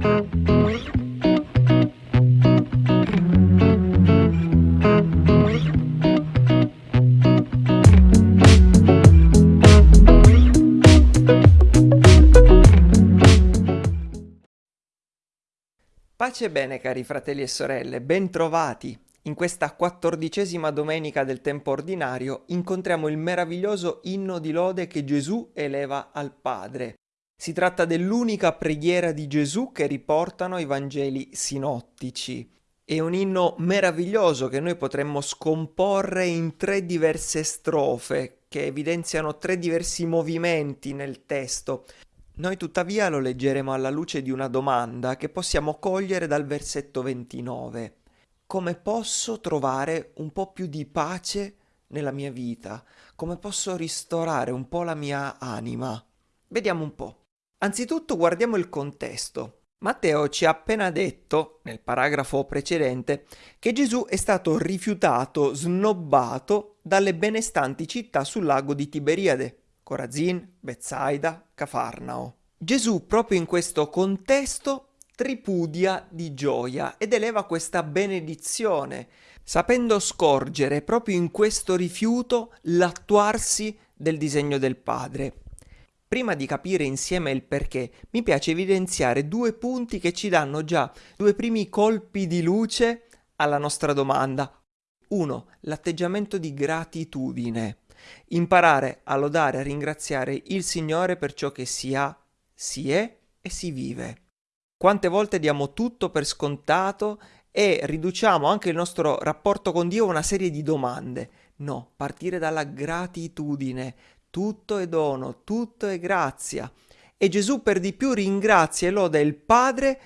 Pace e bene cari fratelli e sorelle, bentrovati! In questa quattordicesima domenica del tempo ordinario incontriamo il meraviglioso inno di lode che Gesù eleva al Padre. Si tratta dell'unica preghiera di Gesù che riportano i Vangeli sinottici. È un inno meraviglioso che noi potremmo scomporre in tre diverse strofe che evidenziano tre diversi movimenti nel testo. Noi tuttavia lo leggeremo alla luce di una domanda che possiamo cogliere dal versetto 29. Come posso trovare un po' più di pace nella mia vita? Come posso ristorare un po' la mia anima? Vediamo un po'. Anzitutto guardiamo il contesto. Matteo ci ha appena detto, nel paragrafo precedente, che Gesù è stato rifiutato, snobbato dalle benestanti città sul lago di Tiberiade, Corazin, Bethsaida, Cafarnao. Gesù proprio in questo contesto tripudia di gioia ed eleva questa benedizione, sapendo scorgere proprio in questo rifiuto l'attuarsi del disegno del Padre. Prima di capire insieme il perché, mi piace evidenziare due punti che ci danno già due primi colpi di luce alla nostra domanda. Uno, l'atteggiamento di gratitudine. Imparare a lodare, a ringraziare il Signore per ciò che si ha, si è e si vive. Quante volte diamo tutto per scontato e riduciamo anche il nostro rapporto con Dio a una serie di domande. No, partire dalla gratitudine. Tutto è dono, tutto è grazia. E Gesù per di più ringrazia e loda il Padre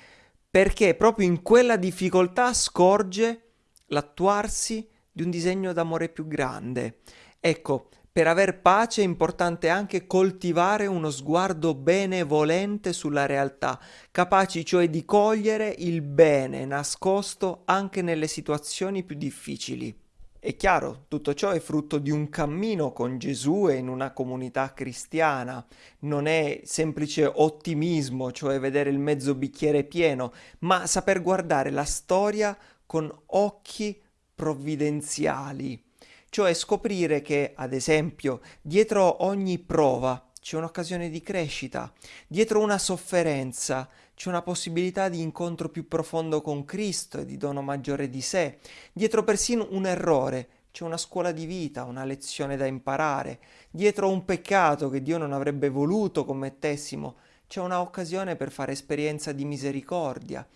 perché proprio in quella difficoltà scorge l'attuarsi di un disegno d'amore più grande. Ecco, per aver pace è importante anche coltivare uno sguardo benevolente sulla realtà, capaci cioè di cogliere il bene nascosto anche nelle situazioni più difficili. È chiaro, tutto ciò è frutto di un cammino con Gesù e in una comunità cristiana. Non è semplice ottimismo, cioè vedere il mezzo bicchiere pieno, ma saper guardare la storia con occhi provvidenziali cioè scoprire che, ad esempio, dietro ogni prova c'è un'occasione di crescita, dietro una sofferenza c'è una possibilità di incontro più profondo con Cristo e di dono maggiore di sé, dietro persino un errore c'è una scuola di vita, una lezione da imparare, dietro un peccato che Dio non avrebbe voluto commettessimo c'è un'occasione per fare esperienza di misericordia.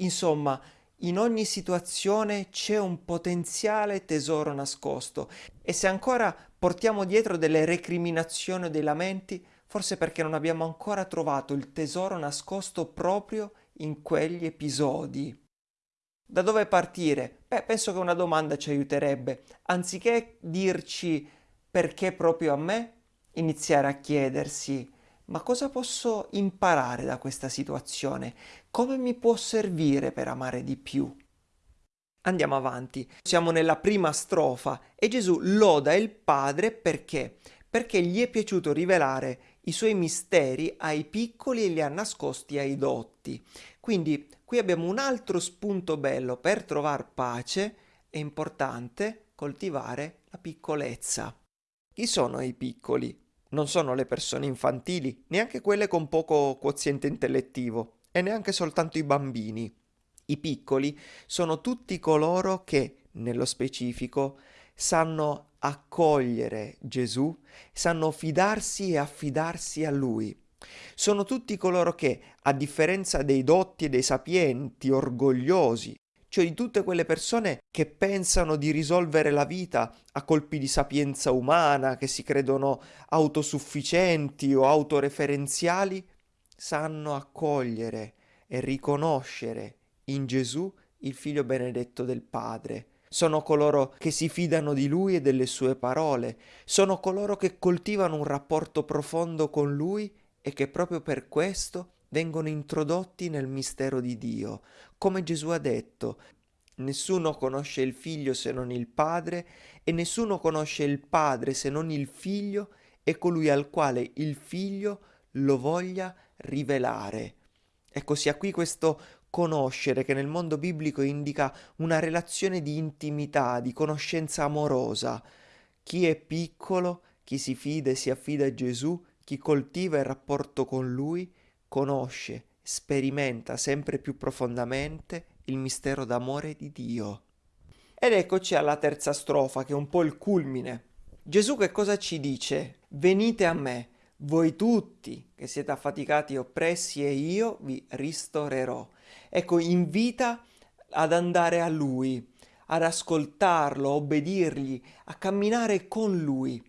Insomma, in ogni situazione c'è un potenziale tesoro nascosto e se ancora portiamo dietro delle recriminazioni o dei lamenti, forse perché non abbiamo ancora trovato il tesoro nascosto proprio in quegli episodi. Da dove partire? Beh, penso che una domanda ci aiuterebbe. Anziché dirci perché proprio a me, iniziare a chiedersi ma cosa posso imparare da questa situazione? Come mi può servire per amare di più? Andiamo avanti. Siamo nella prima strofa e Gesù loda il Padre perché? Perché gli è piaciuto rivelare i suoi misteri ai piccoli e li ha nascosti ai dotti. Quindi qui abbiamo un altro spunto bello per trovare pace, è importante coltivare la piccolezza. Chi sono i piccoli? non sono le persone infantili, neanche quelle con poco quoziente intellettivo, e neanche soltanto i bambini. I piccoli sono tutti coloro che, nello specifico, sanno accogliere Gesù, sanno fidarsi e affidarsi a Lui. Sono tutti coloro che, a differenza dei dotti e dei sapienti, orgogliosi, cioè di tutte quelle persone che pensano di risolvere la vita a colpi di sapienza umana, che si credono autosufficienti o autoreferenziali, sanno accogliere e riconoscere in Gesù il figlio benedetto del Padre. Sono coloro che si fidano di Lui e delle sue parole, sono coloro che coltivano un rapporto profondo con Lui e che proprio per questo vengono introdotti nel mistero di Dio, come Gesù ha detto, nessuno conosce il figlio se non il padre e nessuno conosce il padre se non il figlio e colui al quale il figlio lo voglia rivelare. Ecco, sia qui questo conoscere che nel mondo biblico indica una relazione di intimità, di conoscenza amorosa. Chi è piccolo, chi si fida e si affida a Gesù, chi coltiva il rapporto con Lui, conosce, sperimenta sempre più profondamente il mistero d'amore di Dio. Ed eccoci alla terza strofa, che è un po' il culmine. Gesù che cosa ci dice? Venite a me, voi tutti che siete affaticati e oppressi, e io vi ristorerò. Ecco, invita ad andare a Lui, ad ascoltarlo, a obbedirgli, a camminare con Lui.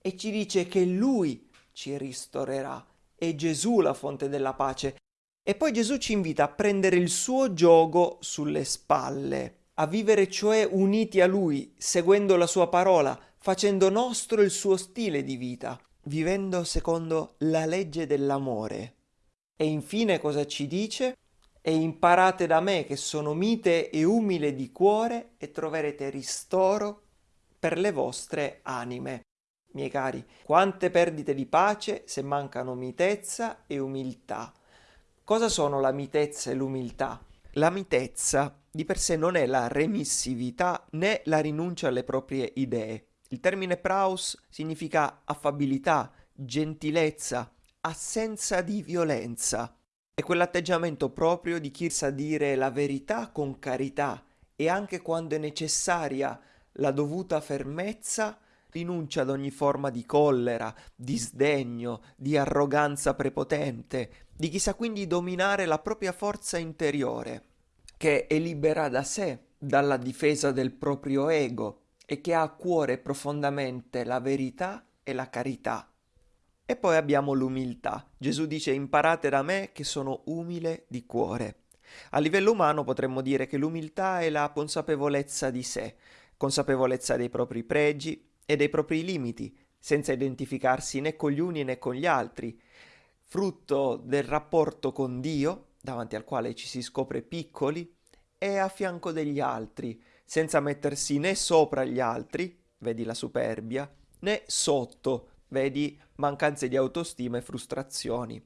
E ci dice che Lui ci ristorerà. È Gesù la fonte della pace. E poi Gesù ci invita a prendere il suo gioco sulle spalle a vivere cioè uniti a Lui, seguendo la sua parola, facendo nostro il suo stile di vita, vivendo secondo la legge dell'amore. E infine cosa ci dice? E imparate da me che sono mite e umile di cuore e troverete ristoro per le vostre anime. Miei cari, quante perdite di pace se mancano mitezza e umiltà. Cosa sono la mitezza e l'umiltà? La mitezza di per sé non è la remissività né la rinuncia alle proprie idee. Il termine praus significa affabilità, gentilezza, assenza di violenza. È quell'atteggiamento proprio di chi sa dire la verità con carità e anche quando è necessaria la dovuta fermezza, rinuncia ad ogni forma di collera, di sdegno, di arroganza prepotente, di chi sa quindi dominare la propria forza interiore che è libera da sé, dalla difesa del proprio ego e che ha a cuore profondamente la verità e la carità. E poi abbiamo l'umiltà. Gesù dice imparate da me che sono umile di cuore. A livello umano potremmo dire che l'umiltà è la consapevolezza di sé, consapevolezza dei propri pregi e dei propri limiti, senza identificarsi né con gli uni né con gli altri, frutto del rapporto con Dio davanti al quale ci si scopre piccoli, e a fianco degli altri, senza mettersi né sopra gli altri, vedi la superbia, né sotto, vedi mancanze di autostima e frustrazioni.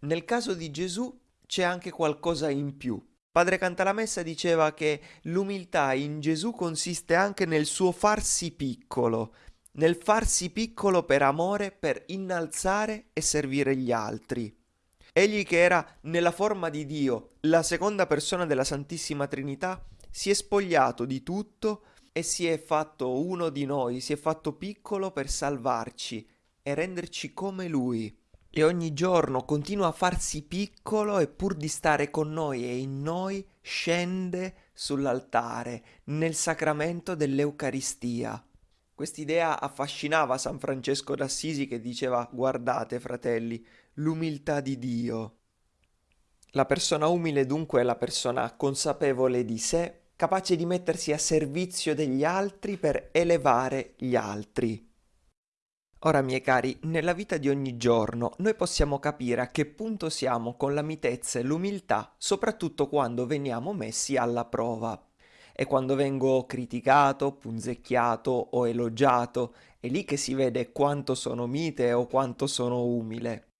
Nel caso di Gesù c'è anche qualcosa in più. Padre Cantalamessa diceva che l'umiltà in Gesù consiste anche nel suo farsi piccolo, nel farsi piccolo per amore, per innalzare e servire gli altri. Egli che era nella forma di Dio, la seconda persona della Santissima Trinità, si è spogliato di tutto e si è fatto uno di noi, si è fatto piccolo per salvarci e renderci come Lui. E ogni giorno continua a farsi piccolo e pur di stare con noi e in noi scende sull'altare, nel sacramento dell'Eucaristia. Quest'idea affascinava San Francesco d'Assisi che diceva guardate fratelli, l'umiltà di Dio. La persona umile dunque è la persona consapevole di sé, capace di mettersi a servizio degli altri per elevare gli altri. Ora, miei cari, nella vita di ogni giorno noi possiamo capire a che punto siamo con la mitezza e l'umiltà, soprattutto quando veniamo messi alla prova. E quando vengo criticato, punzecchiato o elogiato, è lì che si vede quanto sono mite o quanto sono umile.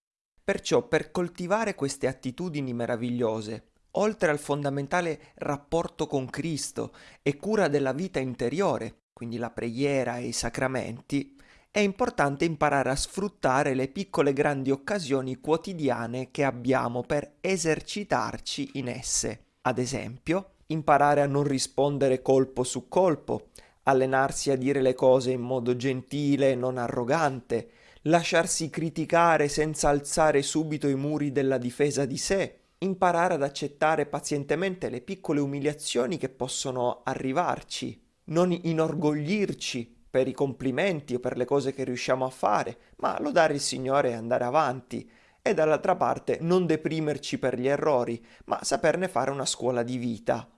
Perciò per coltivare queste attitudini meravigliose, oltre al fondamentale rapporto con Cristo e cura della vita interiore, quindi la preghiera e i sacramenti, è importante imparare a sfruttare le piccole grandi occasioni quotidiane che abbiamo per esercitarci in esse. Ad esempio, imparare a non rispondere colpo su colpo, allenarsi a dire le cose in modo gentile e non arrogante, lasciarsi criticare senza alzare subito i muri della difesa di sé, imparare ad accettare pazientemente le piccole umiliazioni che possono arrivarci, non inorgoglirci per i complimenti o per le cose che riusciamo a fare, ma lodare il Signore e andare avanti, e dall'altra parte non deprimerci per gli errori, ma saperne fare una scuola di vita.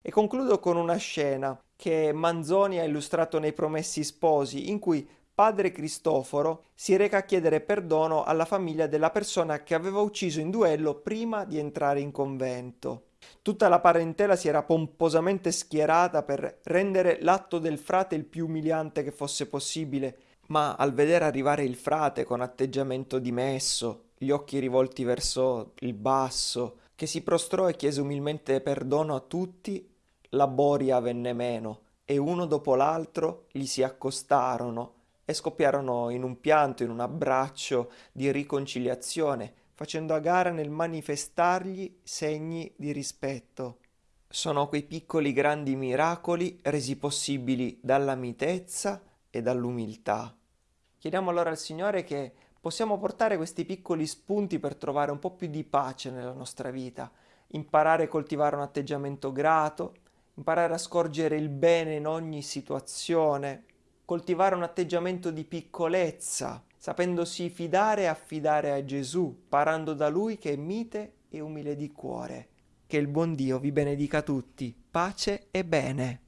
E concludo con una scena che Manzoni ha illustrato nei Promessi Sposi, in cui padre Cristoforo si reca a chiedere perdono alla famiglia della persona che aveva ucciso in duello prima di entrare in convento. Tutta la parentela si era pomposamente schierata per rendere l'atto del frate il più umiliante che fosse possibile, ma al vedere arrivare il frate con atteggiamento dimesso, gli occhi rivolti verso il basso, che si prostrò e chiese umilmente perdono a tutti, la boria venne meno e uno dopo l'altro gli si accostarono e scoppiarono in un pianto, in un abbraccio di riconciliazione, facendo a gara nel manifestargli segni di rispetto. Sono quei piccoli grandi miracoli resi possibili dalla mitezza e dall'umiltà. Chiediamo allora al Signore che possiamo portare questi piccoli spunti per trovare un po' più di pace nella nostra vita, imparare a coltivare un atteggiamento grato, imparare a scorgere il bene in ogni situazione, coltivare un atteggiamento di piccolezza, sapendosi fidare e affidare a Gesù, parando da Lui che è mite e umile di cuore. Che il buon Dio vi benedica tutti. Pace e bene.